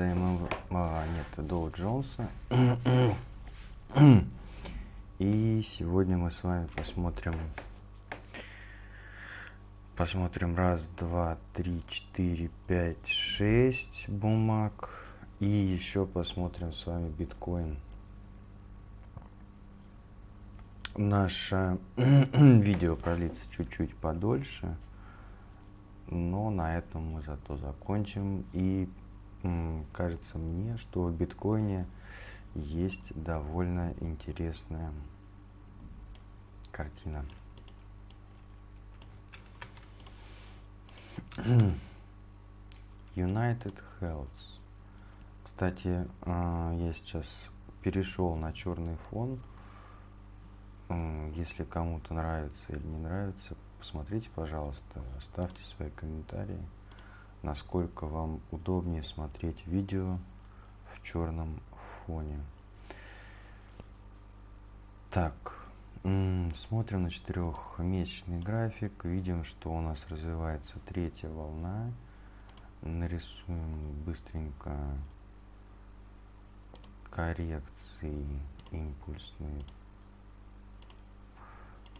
индекса ММ... А, нет, Доу Джонса. И сегодня мы с вами посмотрим посмотрим раз, два, три, четыре, пять, шесть бумаг. И еще посмотрим с вами биткоин. Наше видео продлится чуть-чуть подольше, но на этом мы зато закончим. И кажется мне, что в биткоине есть довольно интересная картина. United Health. Кстати, а, я сейчас перешел на черный фон если кому-то нравится или не нравится, посмотрите, пожалуйста, оставьте свои комментарии, насколько вам удобнее смотреть видео в черном фоне. Так, смотрим на четырехмесячный график, видим, что у нас развивается третья волна. Нарисуем быстренько коррекции импульсные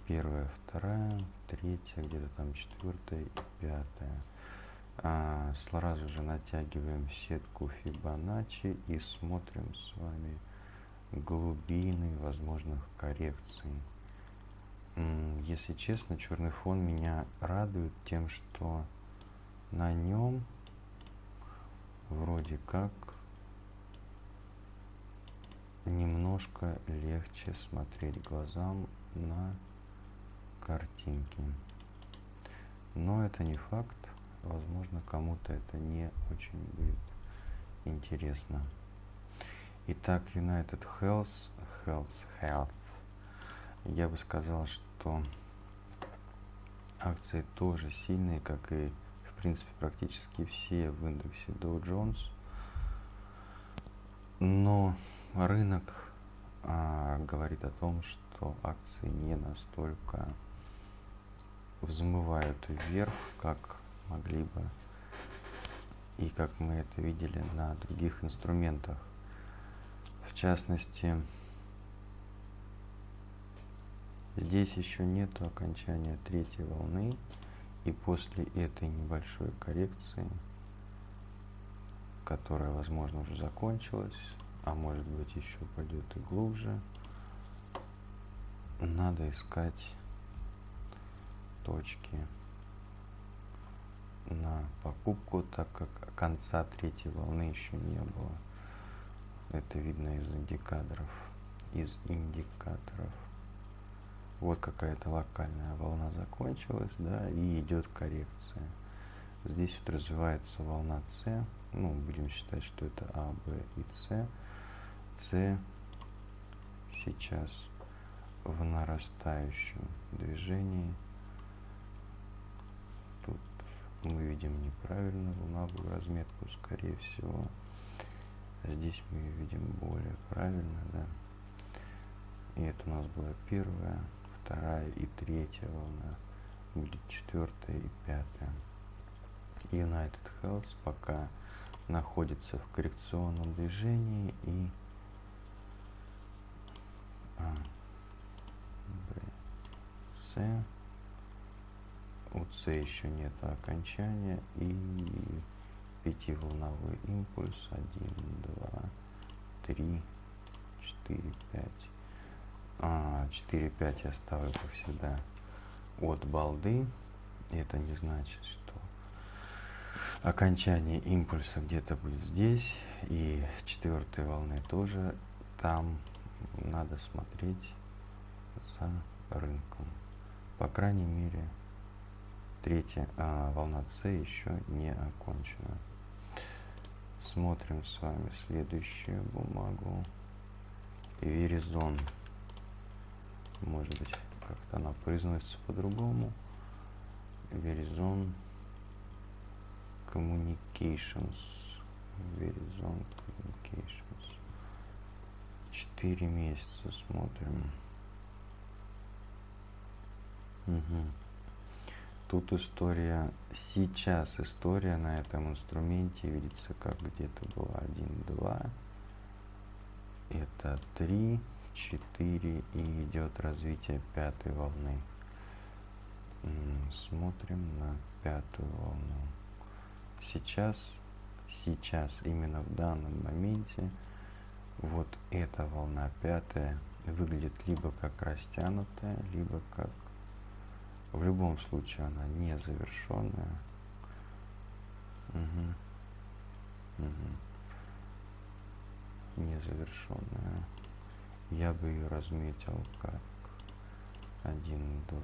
первая, вторая, третья, где-то там четвертая и пятая. А, сразу же натягиваем сетку Фибоначчи и смотрим с вами глубины возможных коррекций. Если честно, черный фон меня радует тем, что на нем вроде как немножко легче смотреть глазам на картинки. Но это не факт. Возможно, кому-то это не очень будет интересно. Итак, United Health, Health, Health. Я бы сказал, что акции тоже сильные, как и, в принципе, практически все в индексе Dow Jones. Но рынок а, говорит о том, что акции не настолько взмывают вверх, как могли бы и как мы это видели на других инструментах. В частности, здесь еще нет окончания третьей волны, и после этой небольшой коррекции, которая, возможно, уже закончилась, а может быть еще пойдет и глубже, надо искать точки на покупку, так как конца третьей волны еще не было. Это видно из индикаторов. Из индикаторов. Вот какая-то локальная волна закончилась, да, и идет коррекция. Здесь вот развивается волна С. Ну, будем считать, что это А, Б и С. С сейчас в нарастающем движении мы видим неправильно луновую разметку, скорее всего. А здесь мы видим более правильно, да. И это у нас была первая, вторая и третья волна. Будет четвертая и пятая. United Health пока находится в коррекционном движении и а, С у С еще нет окончания и пятиволновой импульс 1, 2, 3, 4, 5. А, 4, 5 я ставлю, как всегда, от балды. Это не значит, что окончание импульса где-то будет здесь. И четвертой волны тоже там надо смотреть за рынком. По крайней мере, Третья а, волна С еще не окончена. Смотрим с вами следующую бумагу. Веризон. Может быть, как-то она произносится по-другому. Веризон Communications. Verizon Communications. Четыре месяца смотрим. Угу. Тут история, сейчас история на этом инструменте видится как где-то была 1, 2, это 3, 4 и идет развитие пятой волны. Смотрим на пятую волну. Сейчас, сейчас, именно в данном моменте, вот эта волна пятая выглядит либо как растянутая, либо как в любом случае она не завершенная. Угу. Угу. Незавершенная. Я бы ее разметил как 1, 2,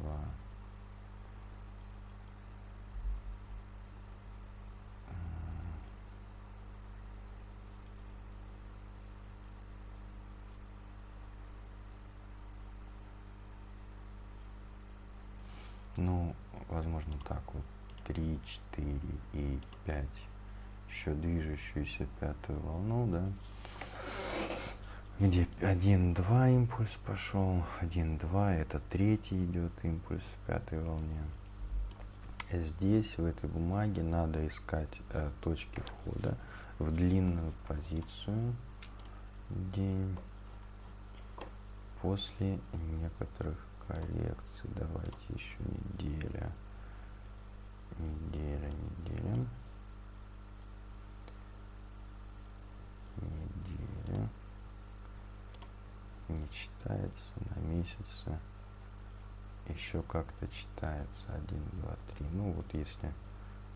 Ну, возможно, так вот. 3, 4 и 5. Еще движущуюся пятую волну, да. Где 1, 2 импульс пошел. 1, 2, это третий идет импульс в пятой волне. Здесь, в этой бумаге, надо искать э, точки входа в длинную позицию. День после некоторых коррекции. Давайте еще неделя. Неделя, неделя. Неделя. Не читается на месяце. Еще как-то читается 1, 2, 3. Ну вот если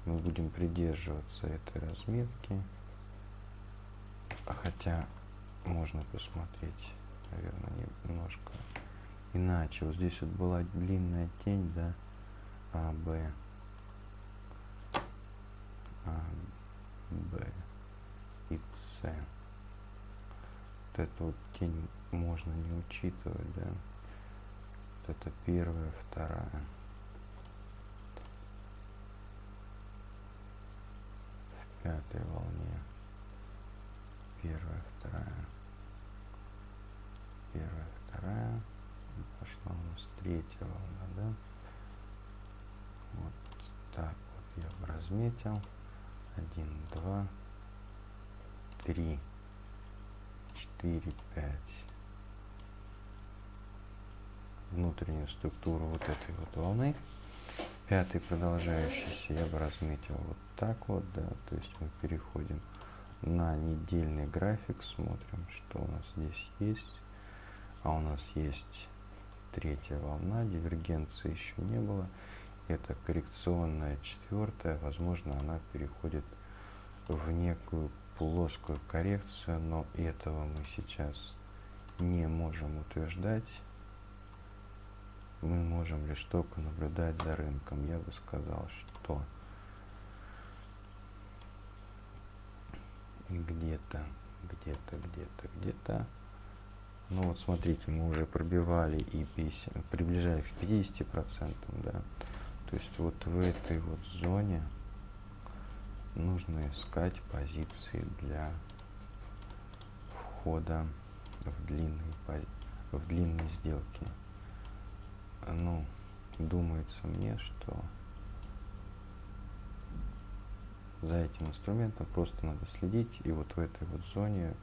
мы будем придерживаться этой разметки, хотя можно посмотреть, наверное, немножко иначе. Вот здесь вот была длинная тень, да, А, Б, А, Б и С. Вот эту вот тень можно не учитывать, да. Вот это первая, вторая. В пятой волне. Первая, вторая. Первая, вторая пошла у нас третья волна, да? Вот так вот я бы разметил. Один, два, три, четыре, пять. Внутреннюю структуру вот этой вот волны. Пятый продолжающийся я бы разметил вот так вот, да, то есть мы переходим на недельный график, смотрим, что у нас здесь есть. А у нас есть третья волна, дивергенции еще не было. Это коррекционная четвертая, возможно, она переходит в некую плоскую коррекцию, но этого мы сейчас не можем утверждать. Мы можем лишь только наблюдать за рынком. Я бы сказал, что где-то, где-то, где-то, где-то ну вот смотрите, мы уже пробивали и 50, приближались к 50%, да. То есть вот в этой вот зоне нужно искать позиции для входа в длинные, в длинные сделки. Ну, думается мне, что за этим инструментом просто надо следить и вот в этой вот зоне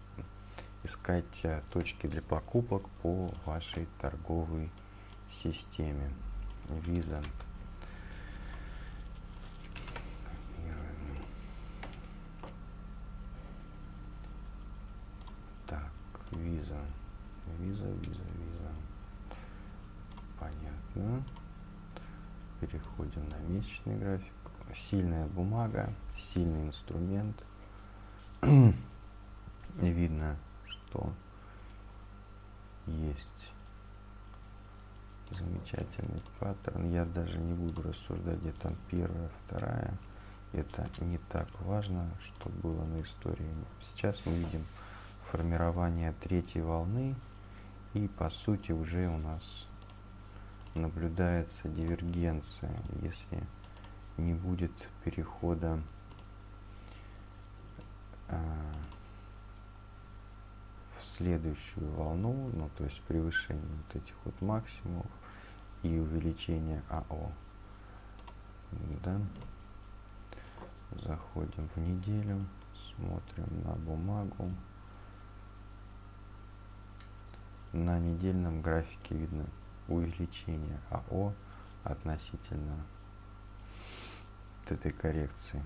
искать э, точки для покупок по вашей торговой системе. Visa. Так, виза. Виза, виза, виза. Понятно. Переходим на месячный график. Сильная бумага, сильный инструмент. Видно что есть замечательный паттерн. Я даже не буду рассуждать, где там первая, вторая. Это не так важно, что было на истории. Сейчас мы видим формирование третьей волны. И по сути уже у нас наблюдается дивергенция, если не будет перехода а, следующую волну, ну то есть превышение вот этих вот максимумов и увеличение АО. Да. Заходим в неделю, смотрим на бумагу. На недельном графике видно увеличение АО относительно этой коррекции.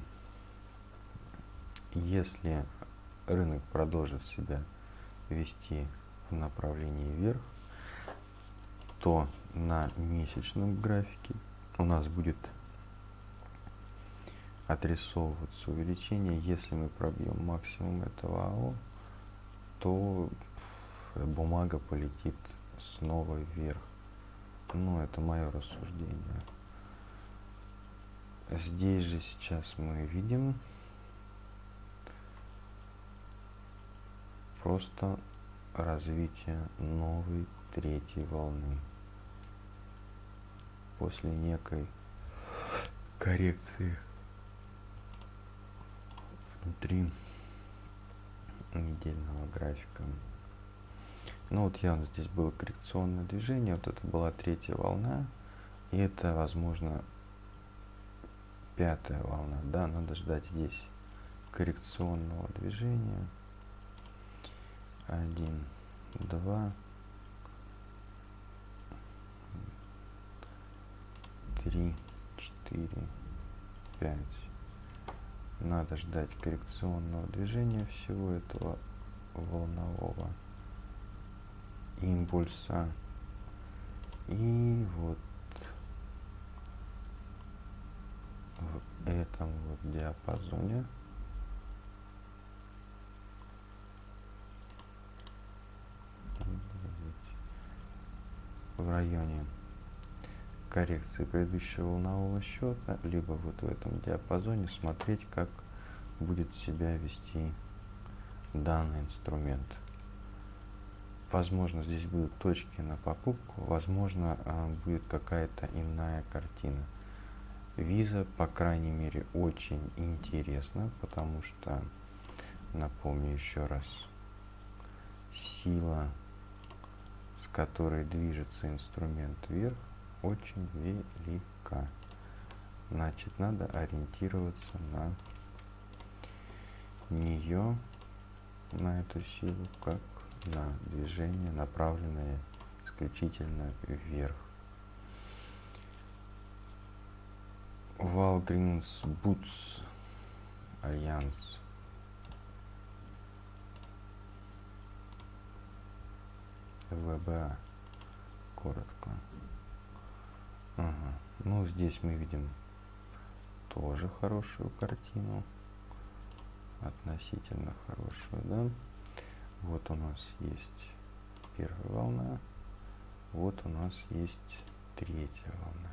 Если рынок продолжит себя вести в направлении вверх, то на месячном графике у нас будет отрисовываться увеличение. Если мы пробьем максимум этого АО, то бумага полетит снова вверх. Ну, это мое рассуждение. Здесь же сейчас мы видим просто развитие новой третьей волны после некой коррекции внутри недельного графика. Ну вот явно здесь было коррекционное движение, вот это была третья волна, и это, возможно, пятая волна, да, надо ждать здесь коррекционного движения. Один, два, три, четыре, пять. Надо ждать коррекционного движения всего этого волнового импульса. И вот в этом вот диапазоне в районе коррекции предыдущего волнового счета, либо вот в этом диапазоне смотреть, как будет себя вести данный инструмент. Возможно, здесь будут точки на покупку, возможно, а, будет какая-то иная картина. Виза, по крайней мере, очень интересна, потому что, напомню еще раз, сила, с которой движется инструмент вверх, очень велика. Значит, надо ориентироваться на нее, на эту силу, как на движение, направленное исключительно вверх. Walgreens Boots Альянс. ВБА коротко. Ага. Ну, здесь мы видим тоже хорошую картину. Относительно хорошую, да? Вот у нас есть первая волна. Вот у нас есть третья волна.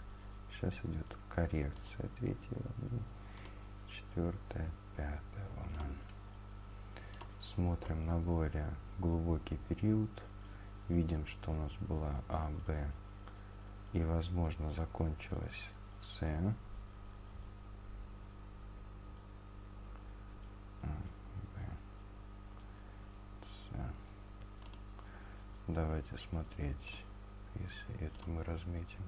Сейчас идет коррекция третьей волны. Четвертая, пятая волна. Смотрим на более глубокий период. Видим, что у нас была А, и, возможно, закончилась С. Давайте смотреть, если это мы разметим.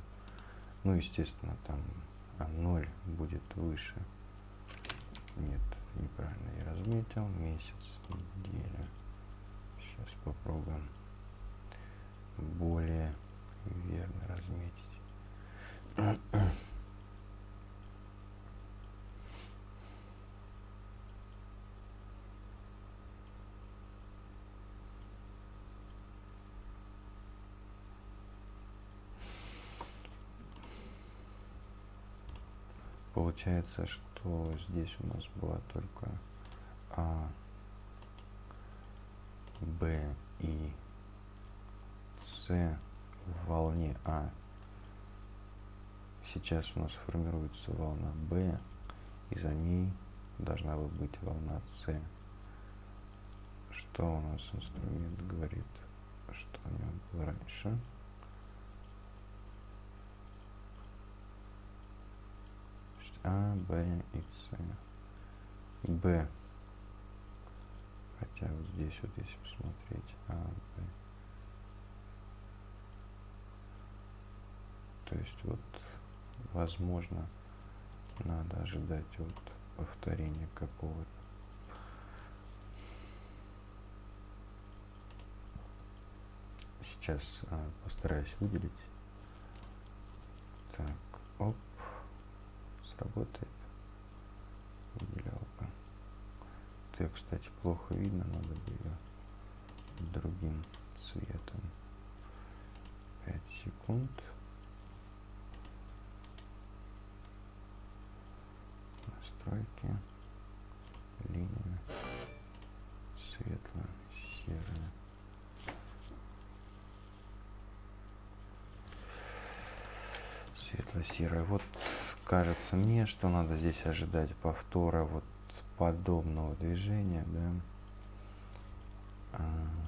Ну, естественно, там А0 будет выше. Нет, неправильно я разметил. Месяц, неделя. Сейчас попробуем более верно разметить. Получается, что здесь у нас была только А, Б и С в волне А. Сейчас у нас формируется волна Б, и за ней должна быть волна С. Что у нас инструмент говорит, что у него было раньше? А, Б и С. Б. Хотя вот здесь вот если посмотреть, А, Б. То есть вот возможно надо ожидать вот повторения какого-то. Сейчас а, постараюсь выделить. Так, оп, сработает выделялка. Это, кстати, плохо видно, надо бы ее другим цветом. 5 секунд. Настройки, линия, светло-серая. Светло-серая. Вот кажется мне, что надо здесь ожидать повтора вот подобного движения, да. А.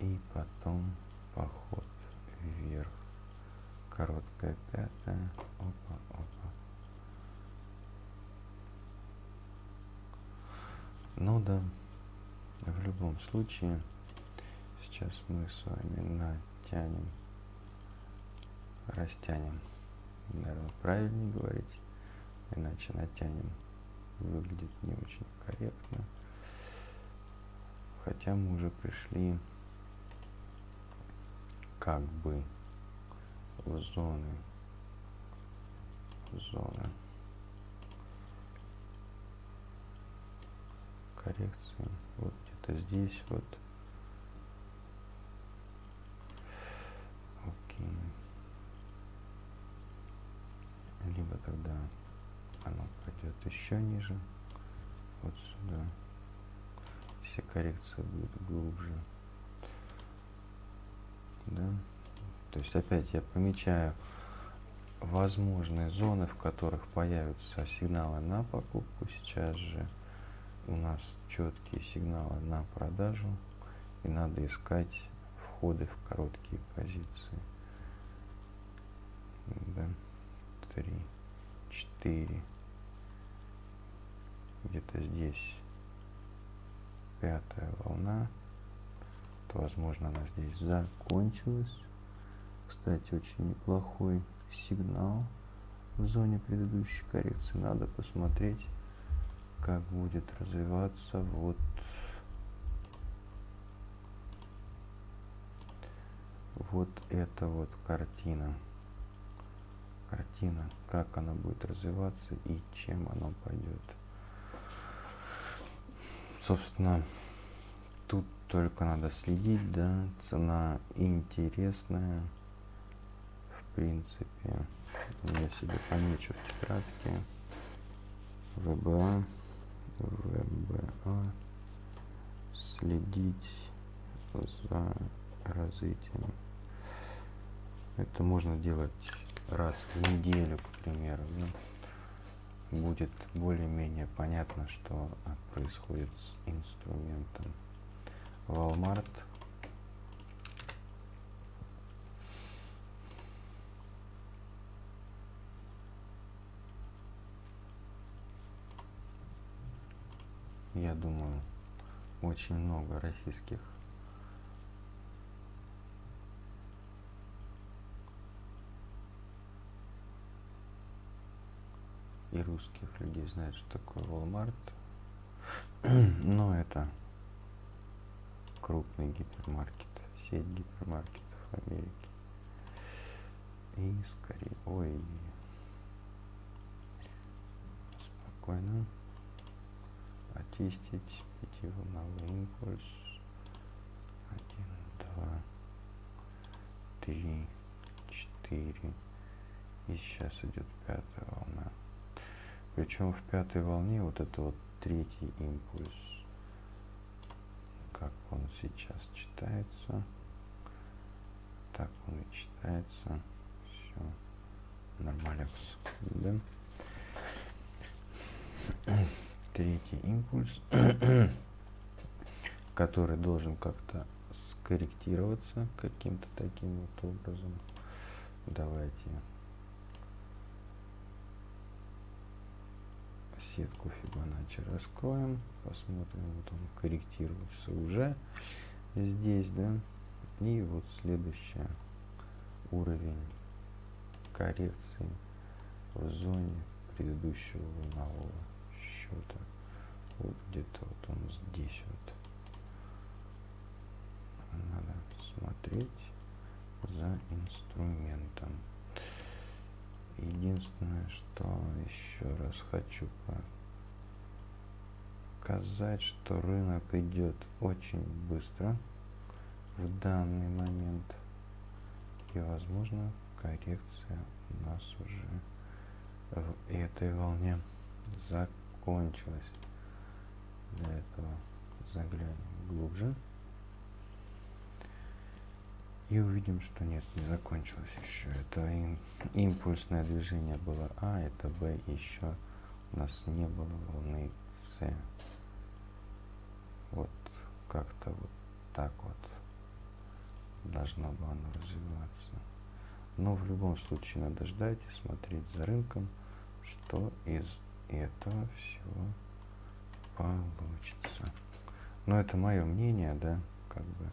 И потом поход вверх короткая пятая. Опа, опа. Ну да, в любом случае, сейчас мы с вами натянем, растянем. Наверное, правильнее говорить, иначе натянем выглядит не очень корректно. Хотя мы уже пришли как бы зоны зоны коррекции. Вот где-то здесь вот. Окей. Либо тогда оно пойдет еще ниже. Вот сюда. Если коррекция будет глубже. Да то есть опять я помечаю возможные зоны, в которых появятся сигналы на покупку. Сейчас же у нас четкие сигналы на продажу. И надо искать входы в короткие позиции. Да. Три, четыре. Где-то здесь пятая волна. То, возможно, она здесь закончилась. Кстати, очень неплохой сигнал в зоне предыдущей коррекции. Надо посмотреть, как будет развиваться вот вот эта вот картина. Картина, как она будет развиваться и чем она пойдет. Собственно, тут только надо следить, да, цена интересная принципе, я себе помечу в тетрадке ВБА, ВБА, следить за развитием. Это можно делать раз в неделю, к примеру. Ну, будет более-менее понятно, что происходит с инструментом. Walmart я думаю, очень много российских и русских людей знают, что такое Walmart. Но это крупный гипермаркет, сеть гипермаркетов Америки. И скорее, ой, спокойно очистить пятиволновый импульс. Один, два, три, четыре. И сейчас идет пятая волна. Причем в пятой волне вот это вот третий импульс. Как он сейчас читается. Так он и читается. Все. Нормалекс. Да? Третий импульс, который должен как-то скорректироваться каким-то таким вот образом. Давайте сетку Фибоначчи раскроем, посмотрим, вот он корректируется уже здесь, да, и вот следующий уровень коррекции в зоне предыдущего волнового счета. Вот где-то вот он здесь вот. Надо смотреть за инструментом. Единственное, что еще раз хочу показать, что рынок идет очень быстро в данный момент. И возможно коррекция у нас уже в этой волне закончилась. Для этого заглянем глубже. И увидим, что нет, не закончилось еще. Это им, импульсное движение было А, это Б, еще у нас не было волны С. Вот как-то вот так вот должно было оно развиваться. Но в любом случае надо ждать и смотреть за рынком, что из этого всего получится. Но это мое мнение, да, как бы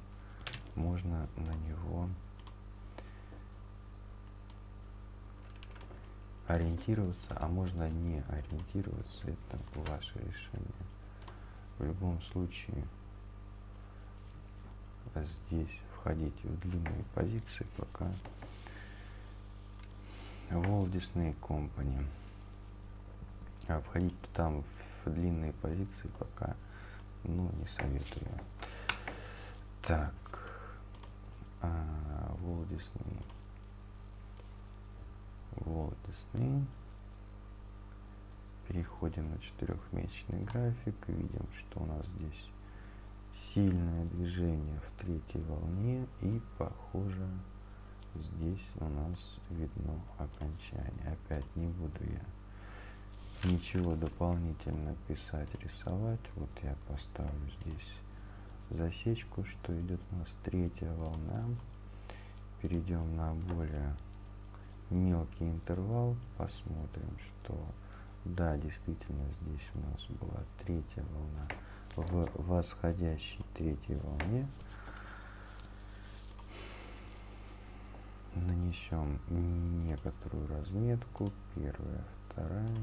можно на него ориентироваться, а можно не ориентироваться, это ваше решение. В любом случае здесь входите в длинные позиции, пока Walt Disney Company. А входить там в длинные позиции пока ну не советую. Так, а, Walt Disney. Walt Disney. Переходим на четырехмесячный график. Видим, что у нас здесь сильное движение в третьей волне. И похоже, здесь у нас видно окончание. Опять не буду я ничего дополнительно писать, рисовать. Вот я поставлю здесь засечку, что идет у нас третья волна. Перейдем на более мелкий интервал, посмотрим, что да, действительно здесь у нас была третья волна в восходящей третьей волне. Нанесем некоторую разметку, первая, вторая,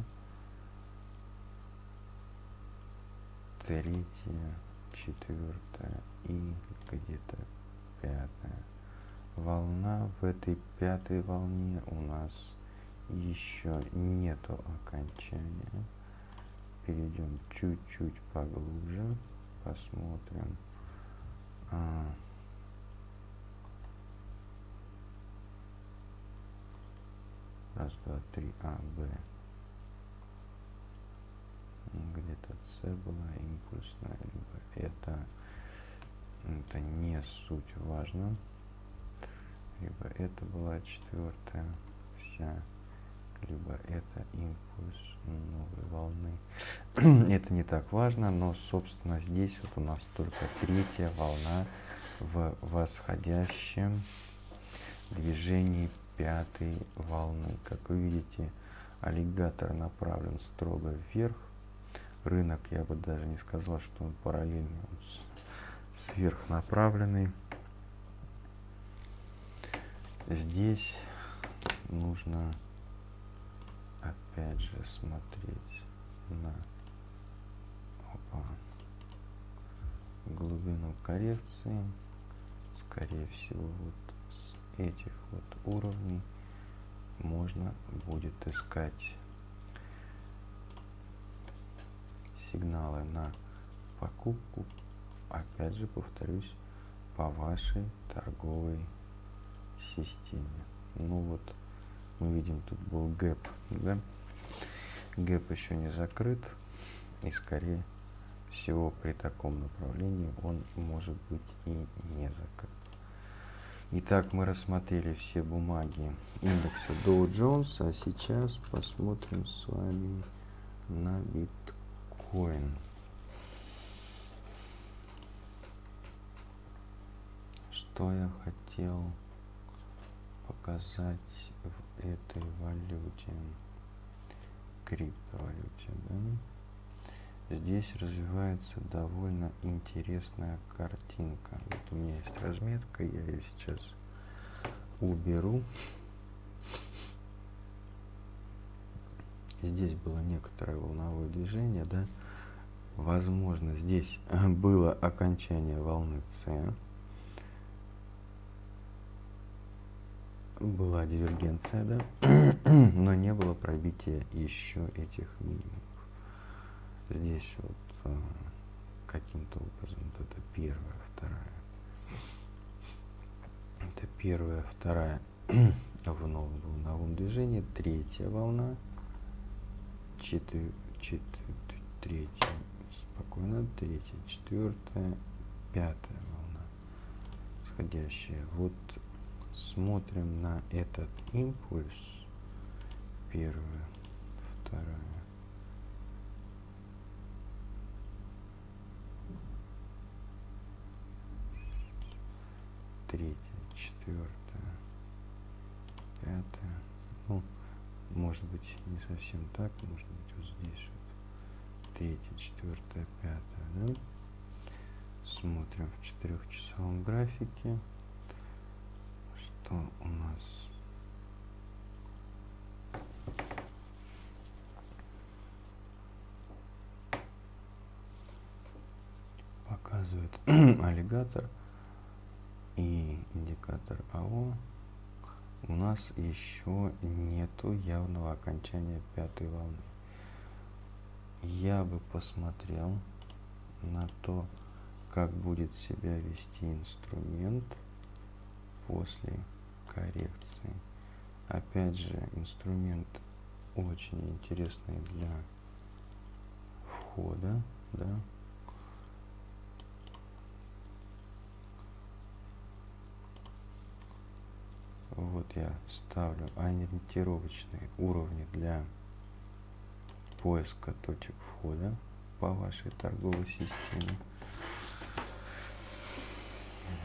третья, четвертая и где-то пятая. Волна в этой пятой волне у нас еще нету окончания. Перейдем чуть-чуть поглубже, посмотрим. А, раз, два, три, А, Б где-то С была импульсная, либо это, это не суть важно, либо это была четвертая вся, либо это импульс новой волны. это не так важно, но, собственно, здесь вот у нас только третья волна в восходящем движении пятой волны. Как вы видите, аллигатор направлен строго вверх, рынок, я бы даже не сказал, что он параллельный, он сверхнаправленный. Здесь нужно опять же смотреть на опа, глубину коррекции. Скорее всего, вот с этих вот уровней можно будет искать сигналы на покупку, опять же повторюсь, по вашей торговой системе. Ну вот, мы видим, тут был гэп, да? Гэп еще не закрыт, и скорее всего при таком направлении он может быть и не закрыт. Итак, мы рассмотрели все бумаги индекса Dow Jones, а сейчас посмотрим с вами на биткоин биткоин. Что я хотел показать в этой валюте, криптовалюте, да? Здесь развивается довольно интересная картинка. Вот у меня есть разметка, я ее сейчас уберу. Здесь было некоторое волновое движение, да, возможно, здесь было окончание волны С, была дивергенция, да, но не было пробития еще этих минимумов. Здесь вот а, каким-то образом вот это первая, вторая. Это первая, вторая в новом волновом движении, третья волна, четыре, четыре, третья, спокойно, третья, четвертая, пятая волна, сходящая. Вот смотрим на этот импульс, первая, вторая, третья, четвертая, пятая, ну, может быть не совсем так, может быть вот здесь вот, третья, четвертая, пятая, да? Смотрим в четырехчасовом графике. Что у нас? Показывает аллигатор и индикатор АО у нас еще нету явного окончания пятой волны. Я бы посмотрел на то, как будет себя вести инструмент после коррекции. Опять же, инструмент очень интересный для входа, да. Вот я ставлю ориентировочные уровни для поиска точек входа по вашей торговой системе.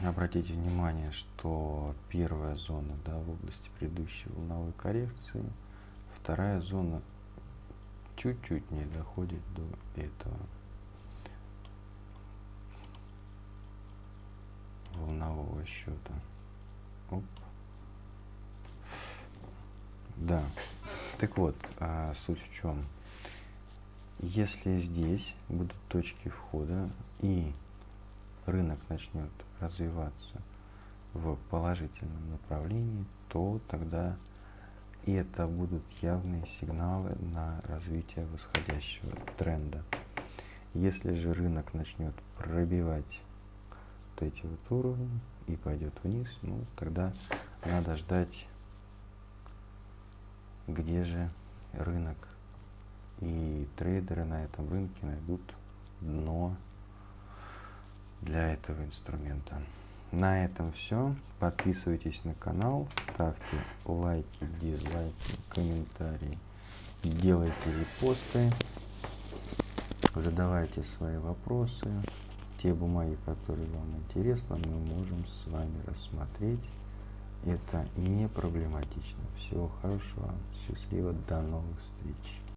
Обратите внимание, что первая зона да, в области предыдущей волновой коррекции, вторая зона чуть-чуть не доходит до этого волнового счета. Оп. Да. Так вот, а суть в чем? Если здесь будут точки входа и рынок начнет развиваться в положительном направлении, то тогда это будут явные сигналы на развитие восходящего тренда. Если же рынок начнет пробивать вот эти вот уровни и пойдет вниз, ну тогда надо ждать, где же рынок и трейдеры на этом рынке найдут дно для этого инструмента. На этом все. Подписывайтесь на канал, ставьте лайки, дизлайки, комментарии, делайте репосты, задавайте свои вопросы. Те бумаги, которые вам интересны, мы можем с вами рассмотреть. Это не проблематично. Всего хорошего, счастливо, до новых встреч.